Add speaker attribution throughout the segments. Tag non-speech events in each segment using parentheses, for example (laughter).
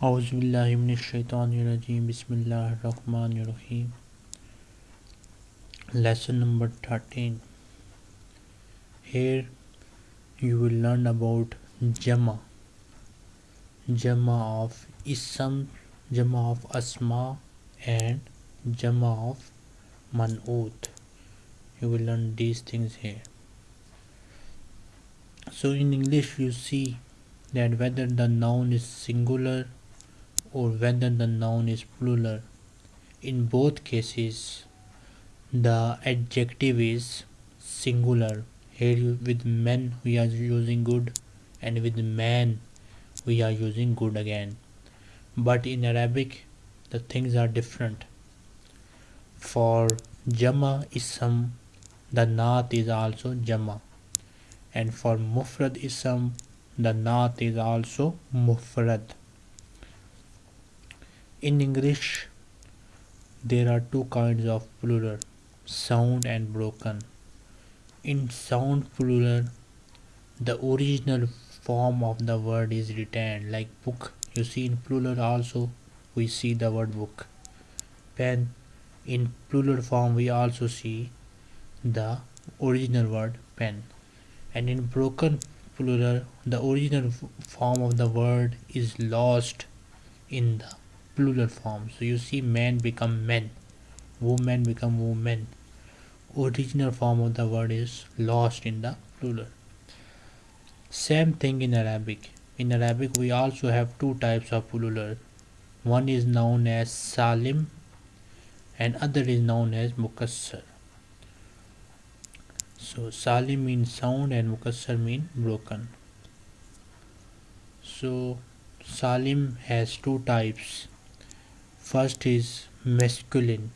Speaker 1: Auzubillahiminash-shaytanir-rajim. Bismillahir-rahmanir-rahim. Lesson number 13. Here you will learn about Jama. Jama of Ism, Jama of Asma and Jama of Man'ut. You will learn these things here. So in English you see that whether the noun is singular or whether the noun is plural. In both cases, the adjective is singular. Here with men we are using good and with man we are using good again. But in Arabic the things are different. For Jama Ism the Naat is also Jama and for Mufrad Ism the Naat is also Mufrad. In English, there are two kinds of plural, sound and broken. In sound plural, the original form of the word is retained, like book. You see, in plural also, we see the word book. Pen, in plural form, we also see the original word pen. And in broken plural, the original form of the word is lost in the plural form. So you see men become men women become women original form of the word is lost in the plural. Same thing in arabic. In arabic we also have two types of plural. One is known as salim and other is known as mukassar. So salim means sound and mukassar means broken. So salim has two types First is masculine,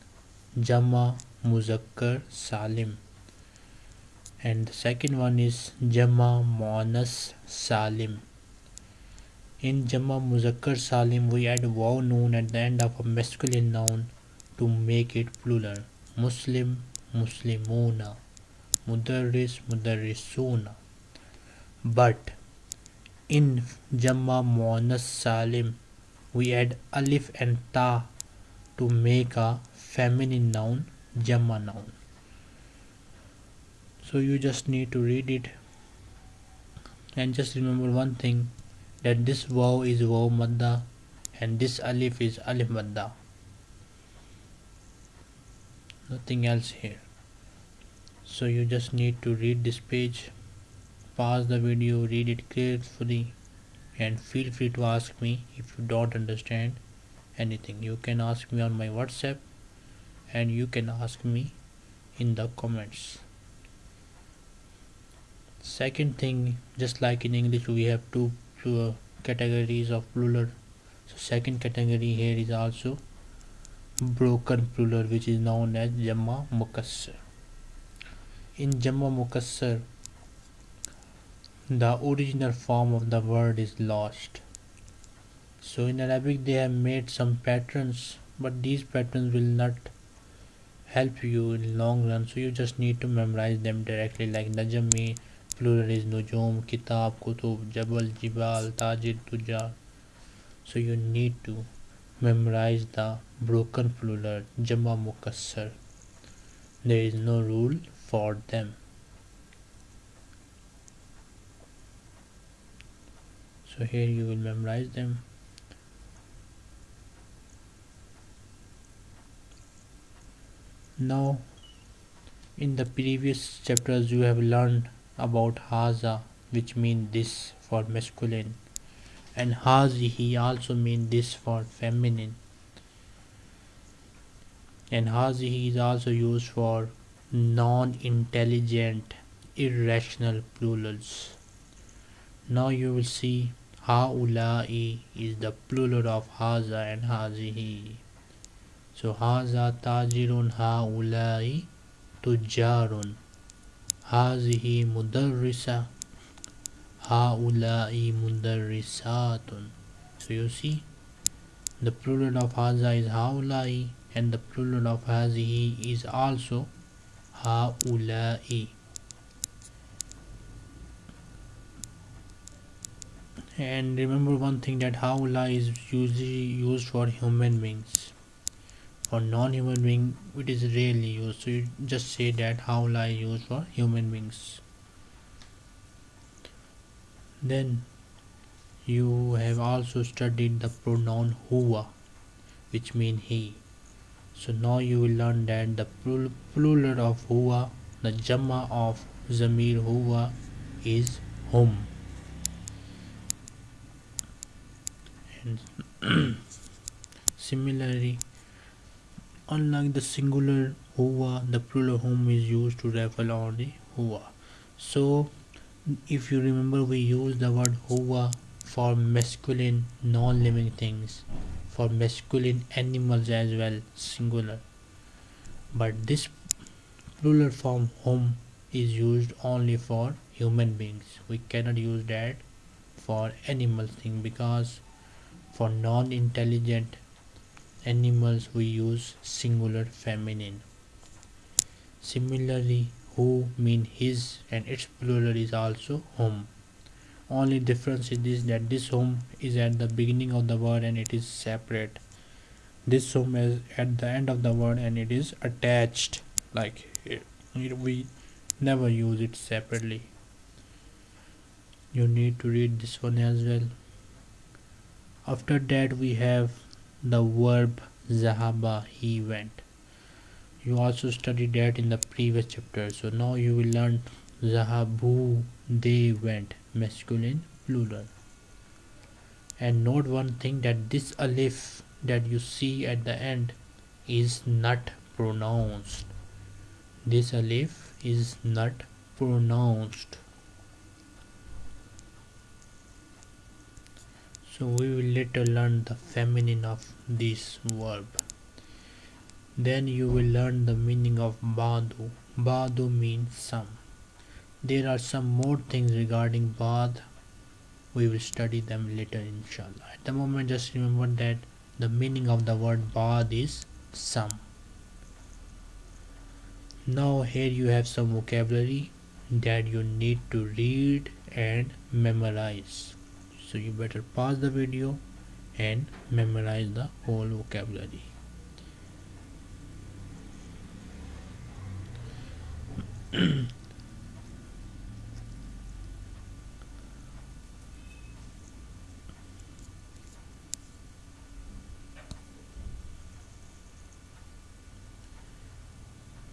Speaker 1: Jama Muzakkar Salim. And the second one is Jama Monas Salim. In Jama Muzakkar Salim, we add waw noon at the end of a masculine noun to make it plural. Muslim, Muslimuna. Mudarris, Mudarrisuna. But in Jama Monas Salim, we add alif and ta to make a feminine noun jamma noun. So you just need to read it. And just remember one thing that this waw is waw madda and this alif is alif madda. Nothing else here. So you just need to read this page pause the video read it carefully and feel free to ask me if you don't understand anything. You can ask me on my whatsapp and you can ask me in the comments. Second thing just like in english we have two uh, categories of plural. So second category here is also broken plural which is known as jamma mukassar. In jamma mukassar the original form of the word is lost. So in Arabic they have made some patterns but these patterns will not help you in long run. So you just need to memorize them directly like Najmi plural is Nujum Kitab Kutub Jabal Jibal Tajir Tujar so you need to memorize the broken plural Jama Mukassar. There is no rule for them so here you will memorize them. Now in the previous chapters you have learned about haza which mean this for masculine. And hazihi also mean this for feminine. And hazihi is also used for non-intelligent irrational plurals. Now you will see Haulai is the plural of haza and hazihi. So haza tajirun haulai tujarun. Hazihi mudarrisa haulai mudarrisatun. So you see the plural of haza is haulai and the plural of hazihi is also haulai. And remember one thing that haula is usually used for human beings. For non-human being it is rarely used. So you just say that haula is used for human beings. Then you have also studied the pronoun huwa which mean he. So now you will learn that the plural of huwa the jama of zamir huwa is hum and (clears throat) similarly unlike the singular huwa the plural hum is used to refer only huwa so if you remember we use the word huwa for masculine non-living things for masculine animals as well singular. But this plural form hum is used only for human beings. We cannot use that for animal thing because for non-intelligent animals we use singular feminine. Similarly who mean his and its plural is also hum only difference is this that this hum is at the beginning of the word and it is separate. This hum is at the end of the word and it is attached like it, we never use it separately. You need to read this one as well after that we have the verb zahaba he went. You also studied that in the previous chapter. So now you will learn zahabu they went. Masculine plural. And note one thing that this alif that you see at the end is not pronounced. This alif is not pronounced so we will later learn the feminine of this verb. Then you will learn the meaning of badu badu means some. There are some more things regarding bad we will study them later inshallah. At the moment just remember that the meaning of the word bad is some. Now here you have some vocabulary that you need to read and memorize so you better pause the video and memorize the whole vocabulary.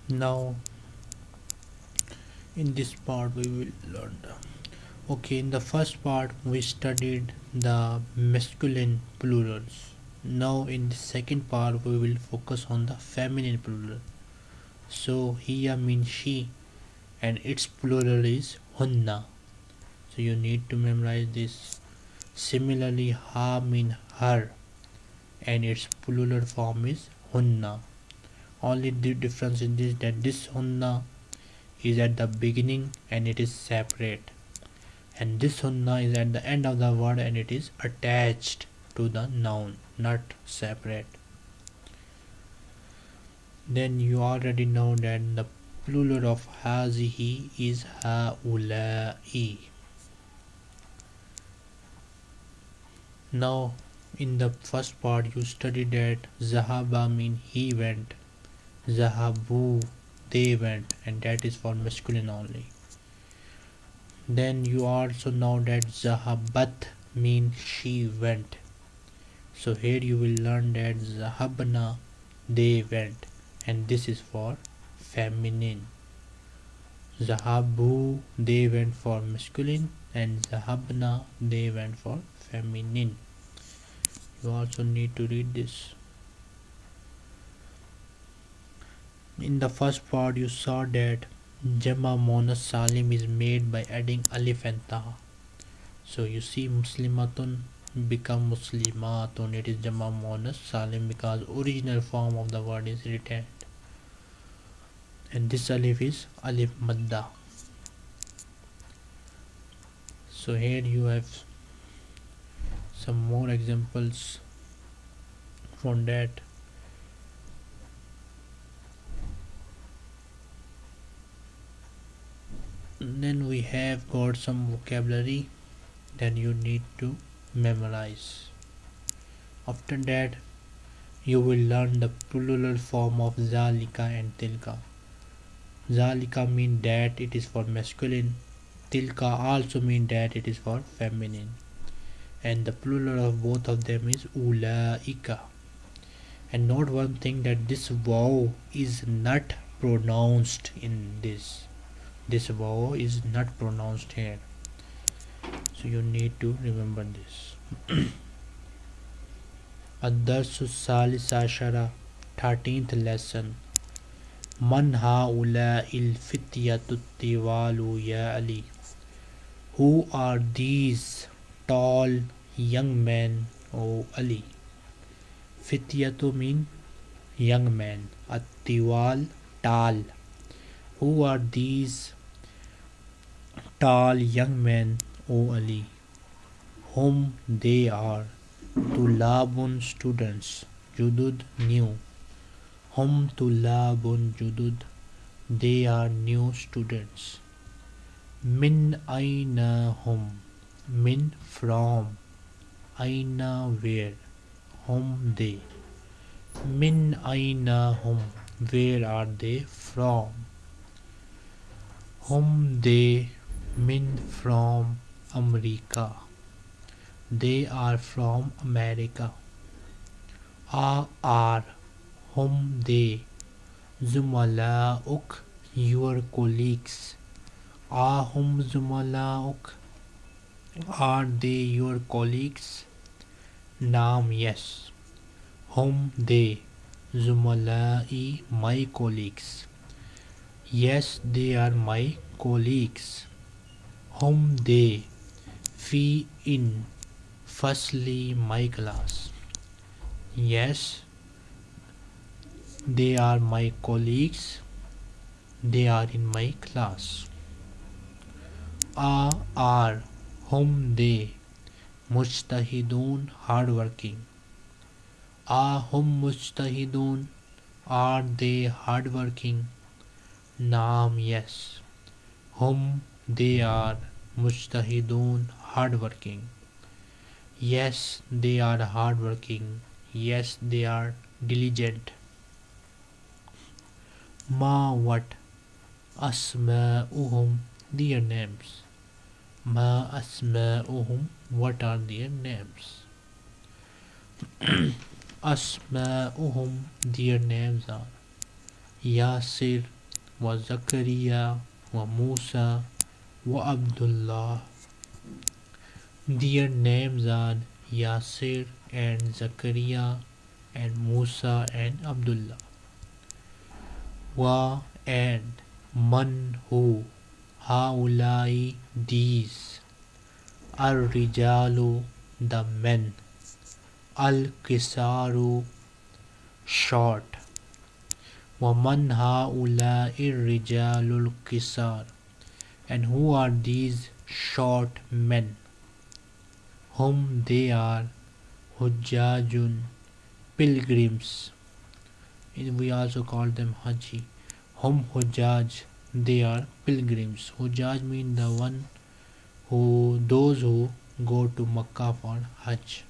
Speaker 1: Now in this part we will learn okay in the first part we studied the masculine plurals. Now in the second part we will focus on the feminine plural. So hiya means she and its plural is hunna. So you need to memorize this. Similarly ha mean her and its plural form is hunna. Only the difference in this that this hunna is at the beginning and it is separate and this hunna is at the end of the word and it is attached to the noun not separate. Then you already know that the plural of hazihi is haula'i. Now in the first part you studied that zahaba mean he went zahabu they went and that is for masculine only then you also know that zahabat means she went. So here you will learn that zahabna they went. And this is for feminine. Zahabu they went for masculine. And zahabna they went for feminine. You also need to read this. In the first part you saw that Jama Monas Salim is made by adding Alif and Ta. So you see Muslimatun become Muslimatun. It is Jama Monas Salim because original form of the word is retained. And this Alif is Alif Madda. So here you have some more examples from that then we have got some vocabulary that you need to memorize. After that you will learn the plural form of zalika and tilka. Zalika mean that it is for masculine. Tilka also mean that it is for feminine. And the plural of both of them is ulaika. And note one thing that this vowel is not pronounced in this this vowel is not pronounced here so you need to remember this الدرس الثالث عشر 13th lesson من هؤلاء الفتية الطوال يا علي Who are these tall young men O Ali Fityatu mean young men Attiwal tall Who are these tall young men O Ali Whom they are to Tulabun students Judud new Hum Tulabun Judud They are new students. Min Aina Hum min from aina where home they? Min aina hum where are they from? Hum they min from america they are from america a are hum they uk your colleagues ahum uk are they your colleagues? Naam, yes. Whom they? Zumala'i, my colleagues. Yes, they are my colleagues. Whom they? Fi in. Firstly, my class. Yes, they are my colleagues. They are in my class. A are whom they mujtahidun hardworking are hum mujtahidun are they hardworking naam yes whom they are mujtahidun hardworking. Yes they are hardworking. Yes they are diligent. Ma what? Asma'uhum their names. Ma asma'uhum What are their names? (clears throat) asma'uhum Their names are Yasir wa Zakaria wa Musa Abdullah. Their names are Yasir and Zakaria and Musa and Abdullah. Wa and Man who Haulai these Ar-Rijalu the men. Al-Kisaru short. Waman Haulai Rijalul Kisar and who are these short men? Whom they are Hujjajun pilgrims. We also call them Haji. Whom Hujjaj they are pilgrims. Hujjaj mean the one who those who go to makkah for hajj.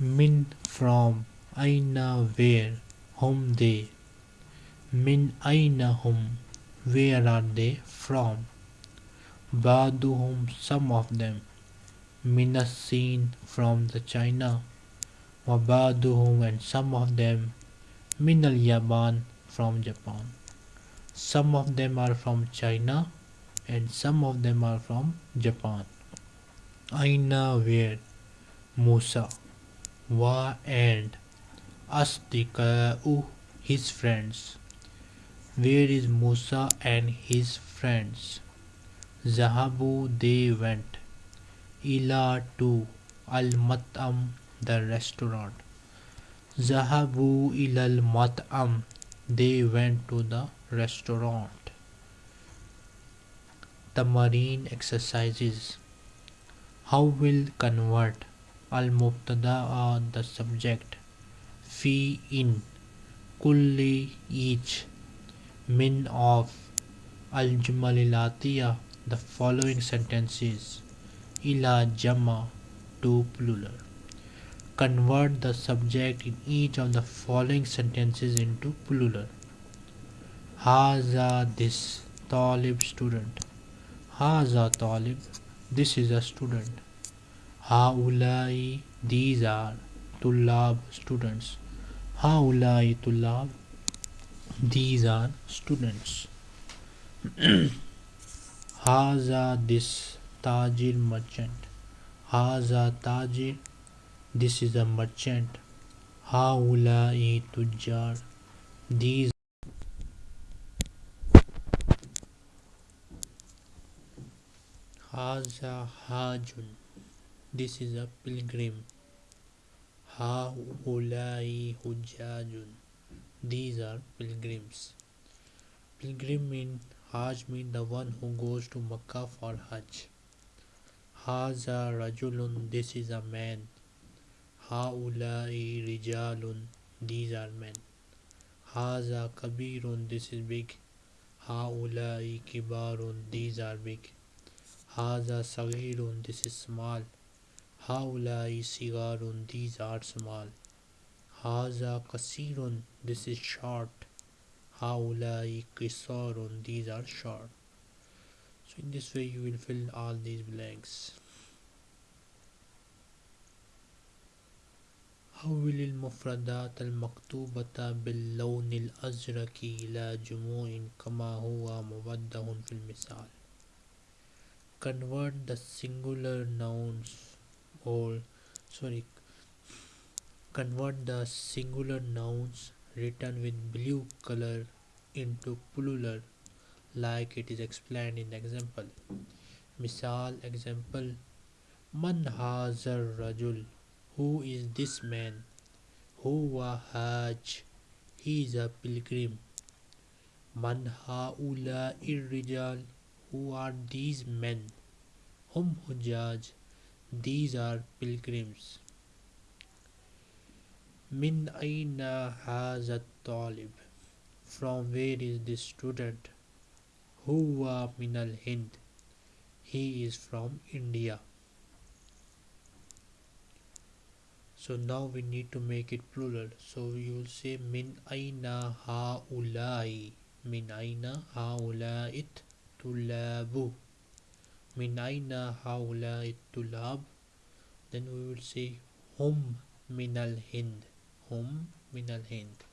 Speaker 1: Min from aina where whom they? Min aina hum where are they from? Baduhum some of them. Minasin from the china. Wabaduhum and some of them. Minal yaban from japan. Some of them are from China and some of them are from Japan. Aina where? Musa. Wa and Asdika'u his friends. Where is Musa and his friends? Zahabu they went. Ila to Al Mat'am the restaurant. Zahabu ilal Mat'am they went to the restaurant. The marine exercises. How will convert al mubtada the subject fi in kulli each min of al jumalilatiya the following sentences ila jama to plural. Convert the subject in each of the following sentences into plural. Haza this talib student. Haza talib. This is a student. Haulai these are tulab students. Haulai tulab. These are students. (clears throat) Haza this tajir merchant. Haza tajir. This is a merchant. Haulai tujjar. These Haza hajun. This is a pilgrim. Haulai hujjajun. These are pilgrims. Pilgrim in Hajj mean the one who goes to Makkah for Hajj. Haza rajulun. This is a man. Haulai rijalun. These are men. Haza kabirun. This is big. Haulai kibarun. These are big. Haza sagirun. This is small. Haulai sigarun. These are small. Haza kasirun. This is short. Haulai kisarun. These are short. So in this way you will fill all these blanks. حول المفردات المكتوبة باللون الأزرق إلى جموع كما هو موضح في المثال. Convert the singular nouns or sorry convert the singular nouns written with blue color into plural like it is explained in the example. Misal example Man hazar rajul Who is this man? Huwa haj He is a pilgrim. Man haula irrijal Who are these men? Hum hujaj These are pilgrims. Min aina hazat talib From where is this student? Huwa min al Hind He is from India. So now we need to make it plural. So you will say min aina haulai min aina haulait tulabu min aina haulait tulab then we will say hum min al hind min al hind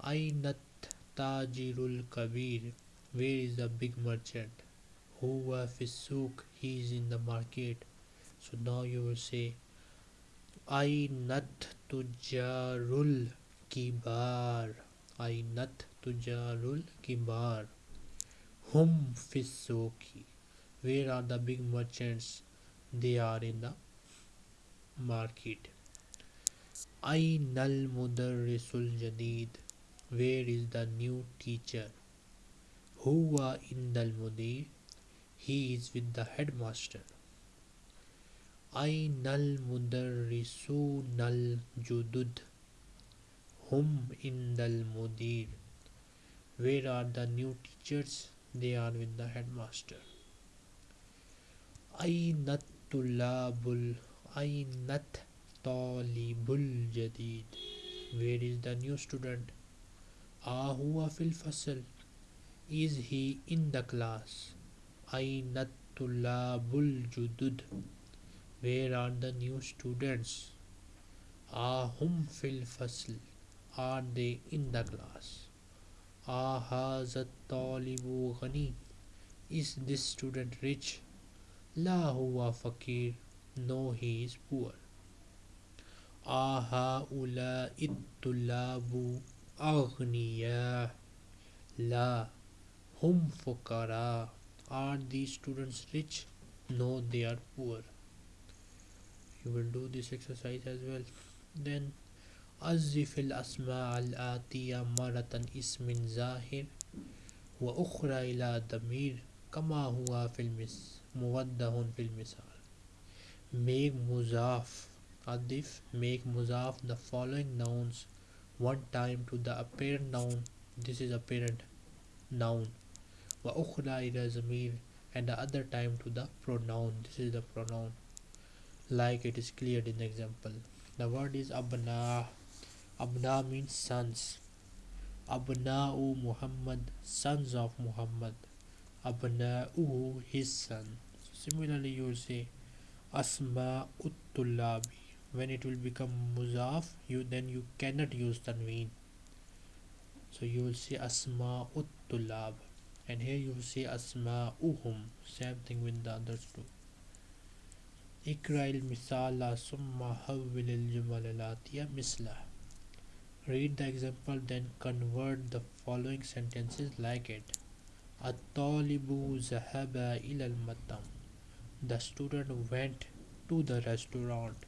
Speaker 1: ainat tajirul kabir where is the big merchant? Huwa fi souk he is in the market. So now you will say ainat tujarul kibar. Ainat tujarul kibar. Hum fi souki where are the big merchants? They are in the market ainal mudarrisul jadid where is the new teacher? Huwa indal mudir he is with the headmaster. Ainal mudarrisunal judud hum indal mudir where are the new teachers? They are with the headmaster. Ainat tulabul ainat talibul jadid. Where is the new student? Ahuwa fil fasl. Is he in the class? Ainat tulabul judud. Where are the new students? Ahum fil fasl. Are they in the class? Ahazat talibu ghani. Is this student rich? La huwa fakir no he is poor أهؤلاء الطلاب أغنياء لا هم فقراء Are these students rich? No, they are poor. You will do this exercise as well. Then, أزف الأسماء الآتية مرة اسم ظاهر وأخرى إلى دمير كما هو في المس موضح في المثال. Make مضاف adif make muzaf the following nouns. One time to the apparent noun. This is apparent noun. Wa ukhra ila zamir and the other time to the pronoun. This is the pronoun. Like it is cleared in the example. The word is abna. Abna means sons. Abna'u muhammad sons of muhammad. Abna'u his son. Similarly you will say asma uttulabi when it will become muzaf you then you cannot use tanween. So you will see asma tulab and here you will see asma uhum same thing with the others too. Ikra'il misala summa hawwil al jumalalatiya misla. Read the example then convert the following sentences like it. At-talibu zahaba ila al-matam. The student went to the restaurant.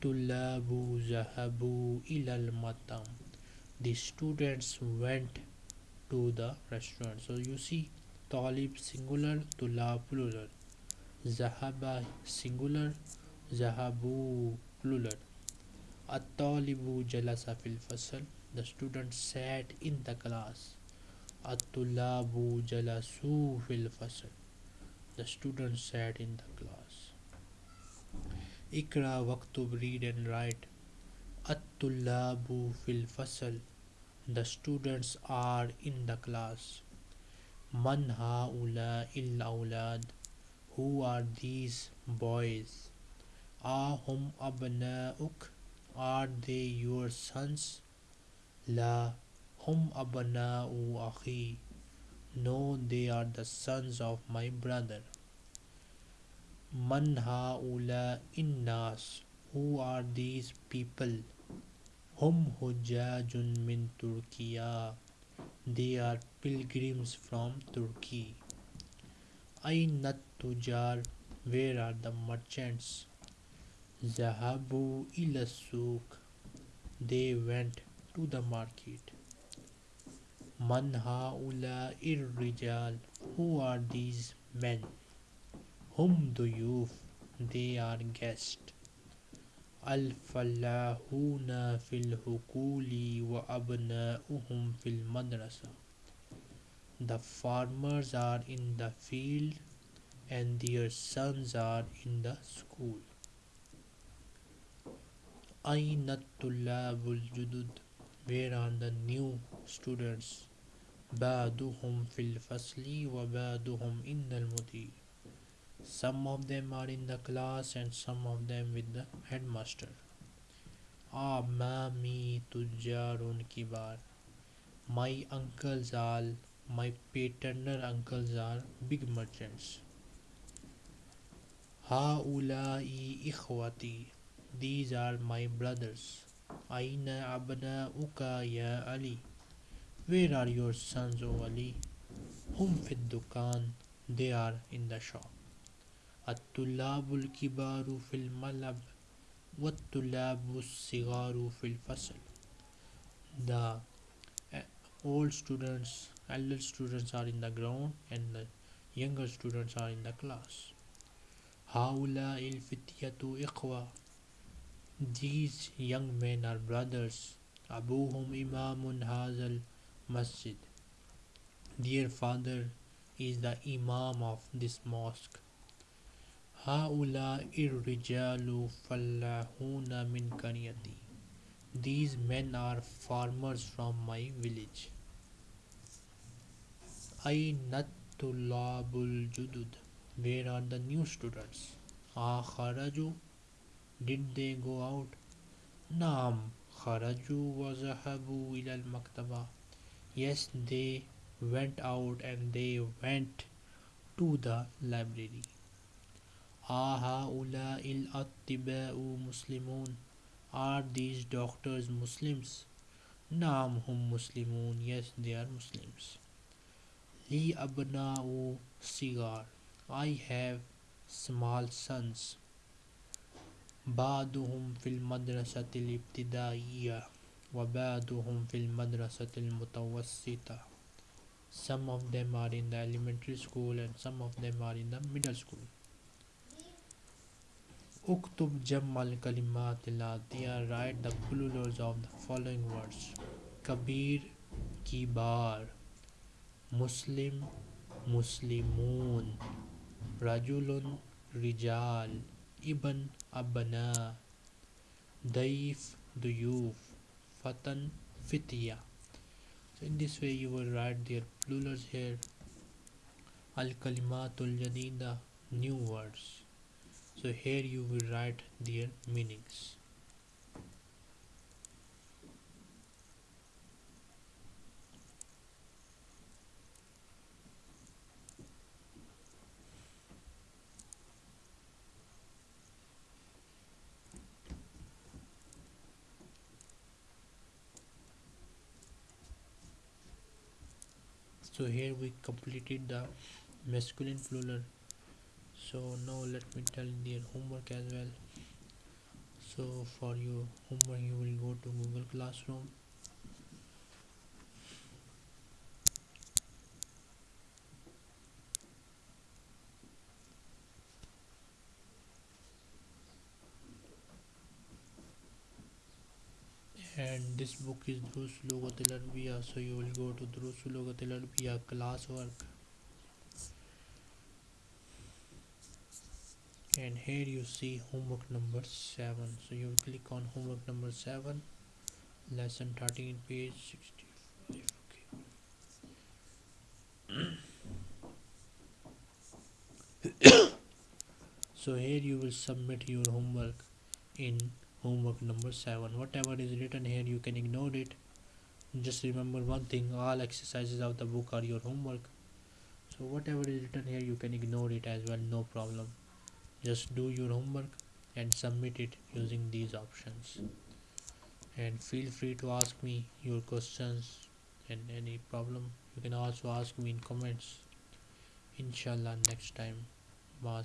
Speaker 1: Tulabu zahabu ilal matam. The students went to the restaurant. So you see talib singular, tulab plural. Zahaba singular, zahabu plural. At-talibu jalasa fil fasal. The students sat in the class. At-tulabu jalasu fil fasal. The students sat in the class ikra waktub read and write at-tulabu fil fasl the students are in the class. Man haula il aulad. Who are these boys? Ahum abna'uk. Are they your sons? La hum abna'u akhi. No, they are the sons of my brother. من ہا انس ہوس people ہم ہو جا جن من ترکیا they are pilgrims from Turkey and نت تجار were are the merchants زہابو الاسوخ دے وینٹ ٹو داکیٹ من ہا اولا ار رجال ہو آر دیز مین ہم دیوف دے آر گیسٹ الفلاحون فی الحقول و ابناؤہم فی المدرسہ the farmers are in the field and their sons are in the school آئین الطلاب الجدد where are the new students بعدهم في الفصل وبعدهم إن المدير Some of them are in the class and some of them with the headmaster. Ah, Amami Tujarun Kibar. My uncles are, my paternal uncles are big merchants. Haulai Ikhwati. These are my brothers. Aina Abna Uka Ya Ali. Where are your sons, O Ali? Hum Fid Dukan. They are in the shop. الطلاب الكبار في الملعب والطلاب الصغار في الفصل The old students, elder students are in the ground and the younger students are in the class. هؤلاء الفتية إخوة These young men are brothers. أبوهم إمام هذا المسجد Their father is the imam of this mosque. هؤلاء الرجال فلاحون من قريتي These men are farmers from my village. أين الطلاب الجدد Where are the new students? أخرجوا Did they go out? نعم خرجوا وذهبوا إلى المكتبة Yes, they went out and they went to the library. أهؤلاء الأطباء مسلمون Are these doctors Muslims? نعم هم مسلمون Yes, they are Muslims. لي أبناء صغار I have small sons. بعضهم في المدرسة الابتدائية وبعضهم في المدرسة المتوسطة Some of them are in the elementary school and some of them are in the middle school. Uktub Jammal Kalimat Ilatiya write the plurals of the following words. Kabir Kibar Muslim Muslimun Rajulun Rijal Ibn Abana Daif Duyuf Fatan Fitya. So in this way you will write their plurals here. Al Kalimatul Jadida new words so here you will write their meanings. So here we completed the masculine plural so now let me tell their homework as well. So for your homework you will go to google classroom. And this book is Drus Lugatil Arabiya so you will go to Drus Lugatil Arabiya classwork and here you see homework number 7 so you click on homework number 7 lesson 13 page 65 okay. (coughs) So here you will submit your homework in homework number 7 whatever is written here you can ignore it. Just remember one thing all exercises of the book are your homework. So whatever is written here you can ignore it as well no problem just do your homework and submit it using these options. And feel free to ask me your questions and any problem. You can also ask me in comments. Inshallah next time. Ma